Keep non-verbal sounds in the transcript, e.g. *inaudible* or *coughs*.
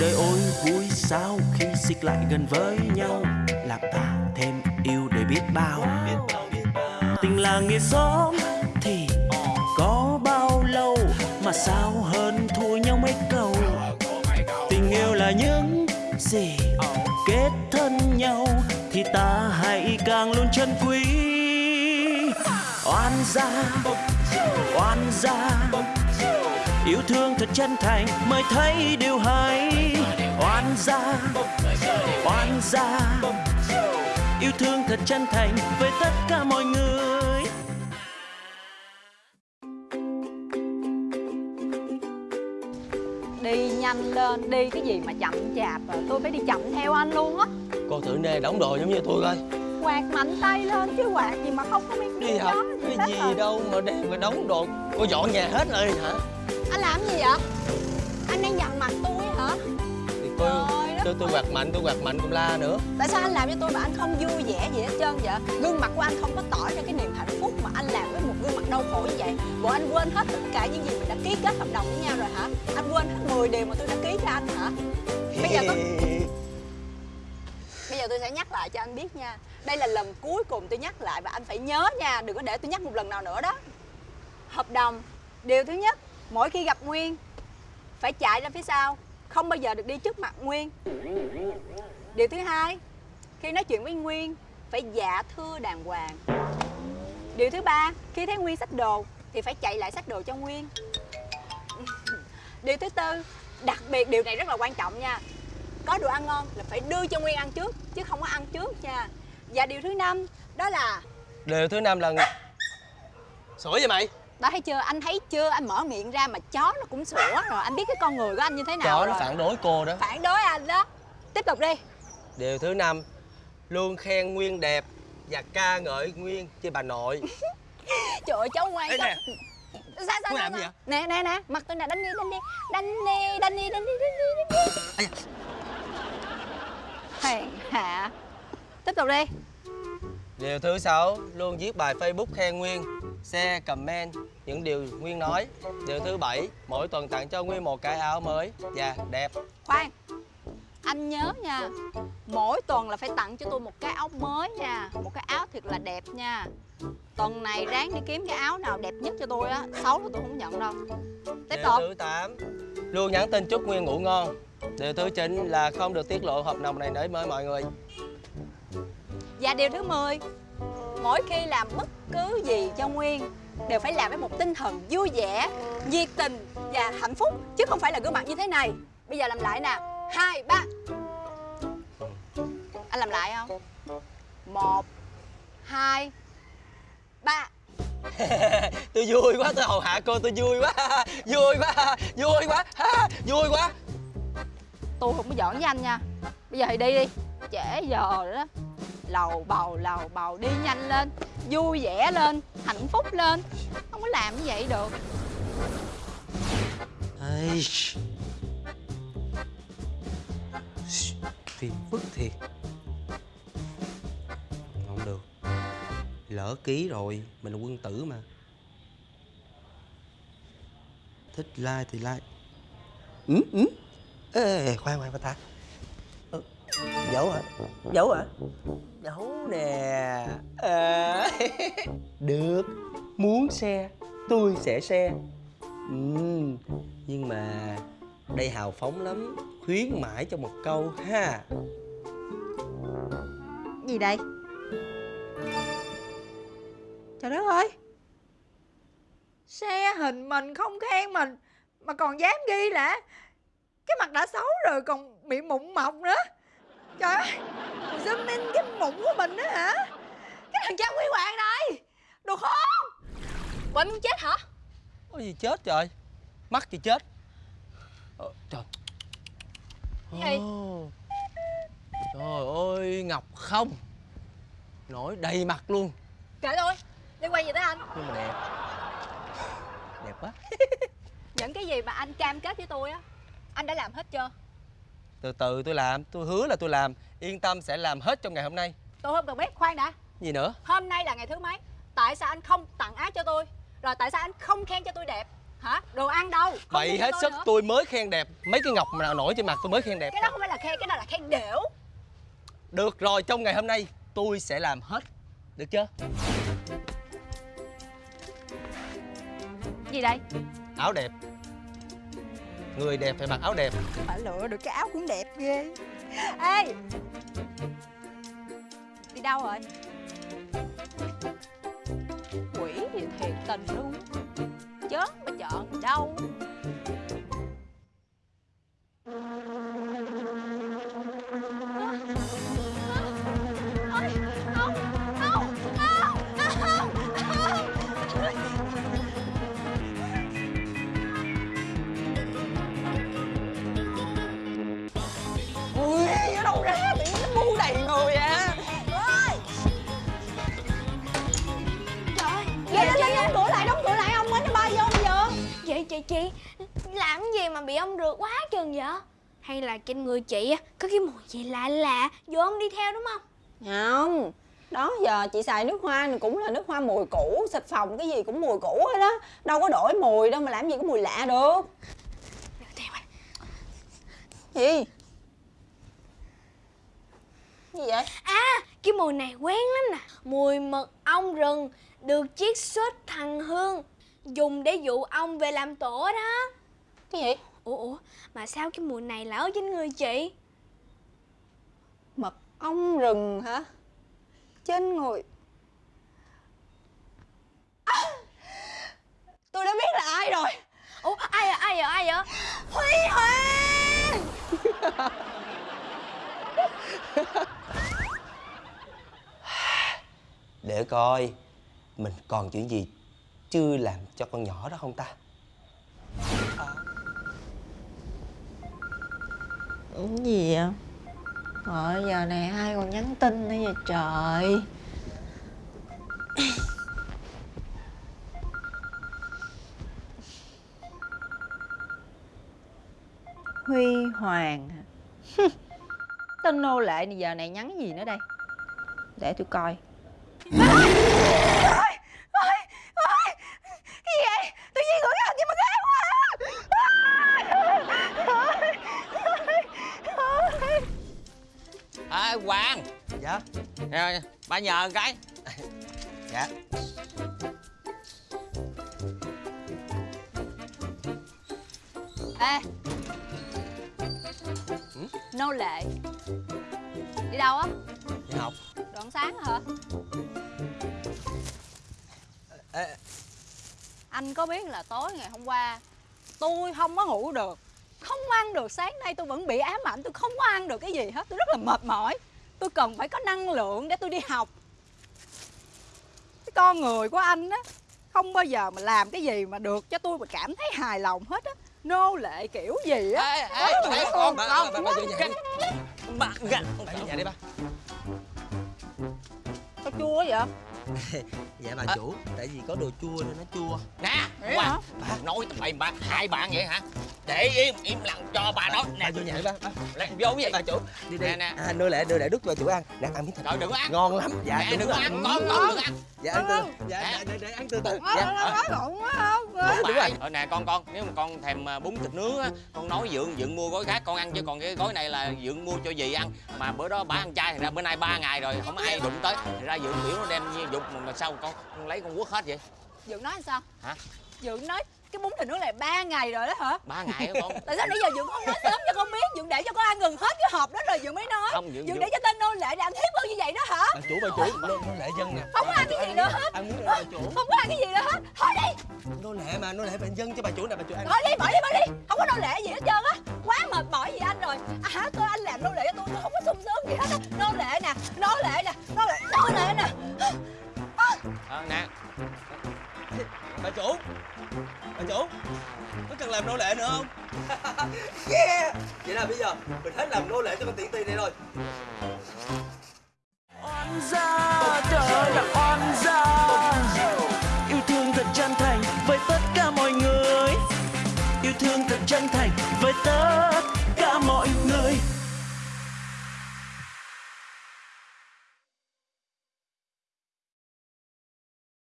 đời ôi, vui sao khi xích lại gần với nhau? Làm ta thêm yêu để biết bao. Tình là nghĩa xóm thì có bao lâu? Mà sao hơn thua nhau mấy câu? Tình yêu là những gì kết thân nhau thì ta hãy càng luôn chân quý. Oan gia oan gia yêu thương thật chân thành mới thấy điều hay. Oan gia oan gia. Yêu thương thật chân thành với tất cả mọi người. Đi nhanh lên, đi cái gì mà chậm chạp rồi Tôi phải đi chậm theo anh luôn á. Cô thử nè đóng đồ giống như tôi coi. Quạt mạnh tay lên chứ quạt gì mà không có biết Đi học cái gì đâu mà đem mà đóng đồ. Cô dọn nhà hết rồi hả Anh làm gì vậy? Anh đang dằn mặt tôi hả? Thì tôi Trời tôi quạt mạnh tôi quạt mạnh cũng la nữa Tại sao anh làm cho tôi mà anh không vui vẻ gì hết trơn vậy? Gương mặt của anh không có tỏ ra cái niềm hạnh phúc mà anh làm với một gương mặt đau khổ như vậy Bộ anh quên hết tất cả những gì mình đã ký kết hợp đồng với nhau rồi hả? Anh quên hết 10 điều mà tôi đã ký cho anh hả? Bây giờ tôi Bây giờ tôi sẽ nhắc lại cho anh biết nha Đây là lần cuối cùng tôi nhắc lại và anh phải nhớ nha Đừng có để tôi nhắc một lần nào nữa đó Hợp đồng Điều thứ nhất Mỗi khi gặp Nguyên, Phải chạy ra phía sau. Không bao giờ được đi trước mặt Nguyên. Điều thứ hai, Khi nói chuyện với Nguyên, Phải dạ thưa đàng hoàng. Điều thứ ba, Khi thấy Nguyên sách đồ, Thì phải chạy lại sách đồ cho Nguyên. Điều thứ tư, Đặc biệt điều này rất là quan trọng nha. Có đồ ăn ngon là phải đưa cho Nguyên ăn trước, chứ không có ăn trước nha. Và điều thứ năm, đó là Điều thứ năm là Sủa vậy mày? Đó thấy chưa? Anh thấy chưa? Anh mở miệng ra mà chó nó cũng sủa rồi. Anh biết cái con người của anh như thế nào Chó rồi. nó phản đối cô đó. Phản đối anh đó. Tiếp tục đi. Điều thứ năm Luôn khen Nguyên đẹp Và ca ngợi Nguyên với bà nội. *laughs* Trời ơi cháu ngoan Ê, cháu nè. sao sao sao, sao? nè nè nè. Mặt tôi nè đánh đi đánh đi. Đánh đi đánh đi đánh đi đánh đi đánh đi. Hèn hạ. Tiếp tục đi. Điều thứ sáu Luôn viết bài Facebook khen Nguyên Share, comment những điều Nguyên nói. Điều thứ bảy Mỗi tuần tặng cho Nguyên một cái áo mới. Và đẹp. Khoan anh nhớ nha mỗi tuần là phải tặng cho tôi một cái áo mới nha một cái áo thiệt là đẹp nha. Tuần này ráng đi kiếm cái áo nào đẹp nhất cho tôi á xấu là tôi không nhận đâu. Tiếp Điều tục. thứ 8 Luôn nhắn tin chúc Nguyên ngủ ngon. Điều thứ 9 là không được tiết lộ hợp đồng này đến với mọi người. Và điều thứ 10 mỗi khi làm bất cứ gì cho nguyên đều phải làm với một tinh thần vui vẻ nhiệt tình và hạnh phúc chứ không phải là gương mặt như thế này. Bây giờ làm lại nè. Hai ba. Anh làm lại không? Một hai ba. *laughs* Tôi vui quá, tôi hầu hạ cô tôi vui quá. *laughs* Vui quá, vui quá, ha, vui quá. Tôi không có giỡn với anh nha. Bây giờ thì đi đi. Trễ giờ rồi đó lầu bầu lầu bầu đi nhanh lên vui vẻ lên hạnh phúc lên không có làm như vậy được Ây. Phiền phức thiệt Không được Lỡ ký rồi Mình là quân tử mà Thích like thì like Ừ ừ Ê, khoan khoan khoan ta ờ, ừ. Giấu hả? Giấu hả? Giấu nè. À. Được Muốn xe Tôi sẽ xe. Ừ, nhưng mà đây hào phóng lắm Khuyến mãi cho một câu ha. Gì đây? Trời đất ơi! Xe hình mình không khen mình mà còn dám ghi là cái mặt đã xấu rồi còn bị mụn mọc nữa. Trời ơi zoom in cái mụn của mình nữa hả? Cái thằng cha quý hoàng này đồ khốn quậy muốn chết hả? Có gì chết trời? Mắc gì chết. Ờ, Trời. Gì? Trời ơi Ngọc không. Nổi đầy mặt luôn. Kệ tôi liên quan gì tới anh? Nhưng mà đẹp. Đẹp quá. *laughs* Những cái gì mà anh cam kết với tôi á anh đã làm hết chưa Từ từ tôi làm Tôi hứa là tôi làm. Yên tâm sẽ làm hết trong ngày hôm nay. Tôi không cần biết khoan đã. Gì nữa? Hôm nay là ngày thứ mấy? Tại sao anh không tặng áo cho tôi? Rồi tại sao anh không khen cho tôi đẹp? Hả? Đồ ăn đâu? Không Bậy hết sức nữa. tôi mới khen đẹp. Mấy cái ngọc nào nổi trên mặt tôi mới khen đẹp. Cái đó không phải là khen cái đó là khen đểu Được rồi trong ngày hôm nay tôi sẽ làm hết. Được chưa? Gì đây? Áo đẹp Người đẹp phải mặc áo đẹp. Phải lựa được cái áo cũng đẹp ghê. Ê! Đi đâu rồi? Quỷ gì thiệt tình luôn. Chớn mà chọn đâu. Chị? Làm gì mà bị ông rượt quá chừng vậy? Hay là trên người chị á Có cái mùi gì lạ lạ Vô ông đi theo đúng không? Không đó giờ chị xài nước hoa này cũng là nước hoa mùi cũ xịt phòng cái gì cũng mùi cũ hết đó đâu có đổi mùi đâu mà làm gì có mùi lạ được. Gì? Gì vậy? À cái mùi này quen lắm nè. Mùi mật ong rừng Được chiết xuất thành hương Dùng để dụ ong về làm tổ đó. Cái gì? Ủa ủa Mà sao cái mùi này lại ở trên người chị? Mật ong rừng hả? Trên người À! tôi đã biết là ai rồi. Ủa ai vậy ai vậy ai vậy? Huy hoàng! Để coi Mình còn chuyện gì Chưa làm cho con nhỏ đó không ta Cái gì vậy? Rồi giờ này ai còn nhắn tin nữa vậy trời *coughs* Huy Hoàng hả? *laughs* Tên nô lệ này giờ này nhắn gì nữa đây Để tôi coi *laughs* Dạ Nè, Ba nhờ cái. *laughs* Dạ. Ê. Nô lệ. Đi đâu á? Đi học. Đoạn sáng hả? Ê, Anh có biết là tối ngày hôm qua Tôi không có ngủ được. Không ăn được sáng nay tôi vẫn bị ám ảnh Tôi không có ăn được cái gì hết Tôi rất là mệt mỏi Tôi cần phải có năng lượng để tôi đi học Cái con người của anh á Không bao giờ mà làm cái gì mà được cho tôi mà cảm thấy hài lòng hết á Nô lệ kiểu gì á Ê, ê, ê, con, ba, vô nhà đi. Ba, gà- Ba vô nhà đi ba Có chua vậy Dạ bà chủ Tại vì có đồ chua nên nó chua Nè, Hoàng hả? Nói tụi mày ba, hai bạn vậy hả Để im, im lặng cho bà nói Nè, vô nhà đi ba ba. lên vô cái gì Bà chủ Đi đi Nè, nè. À nô lệ nô lệ đút cho chủ ăn Nè ăn miếng thịt Trời, đừng có ăn. Ngon lắm Dạ Nè, đừng rồi. ăn, con, con đừng ăn Dạ ăn từ Dạ dạ, để, để ăn từ từ Dạ nói ngọng quá không Đúng rồi. rồi. Nè con con, nếu mà con thèm à, bún thịt nướng á, con nói dượng dượng mua gói khác con ăn chứ còn cái gói này là dượng mua cho dì ăn. Mà bữa đó bà ăn chay thì ra bữa nay ba ngày rồi không ai đụng tới. Thì ra dượng biểu nó đem như dục mà, sao con, con lấy con quất hết vậy? Dượng nói sao Hả? Dượng nói cái bún thịt nướng này ba ngày rồi đó hả? Ba ngày á con. *laughs* Tại sao nãy giờ Dượng không nói sớm cho con biết? Dượng để cho con ăn gần hết cái hộp đó rồi Dượng mới nói. Không, Dượng- Dượng Dượng- để cho tên nô lệ để ăn hiếp hơn như vậy đó hả? Bà chủ bà chủ nô, nô lệ dân nè. Không có ăn cái gì nữa hết. Ăn nữa bà chủ. Không có ăn cái gì nữa hết. Thôi đi. Nô lệ mà nô lệ bệnh dân cho bà chủ nè bà chủ ăn. Thôi đi bỏ đi bỏ đi. Không có nô lệ gì hết trơn á. Quá mệt mỏi gì anh rồi. À hả tôi anh làm nô lệ cho tôi Tôi không có sung sướng gì hết á. Nô lệ làm nô lệ nữa không? *laughs* yeah Vậy là bây giờ mình hết làm nô lệ cho con tiện tiền này rồi